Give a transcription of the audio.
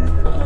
Bye.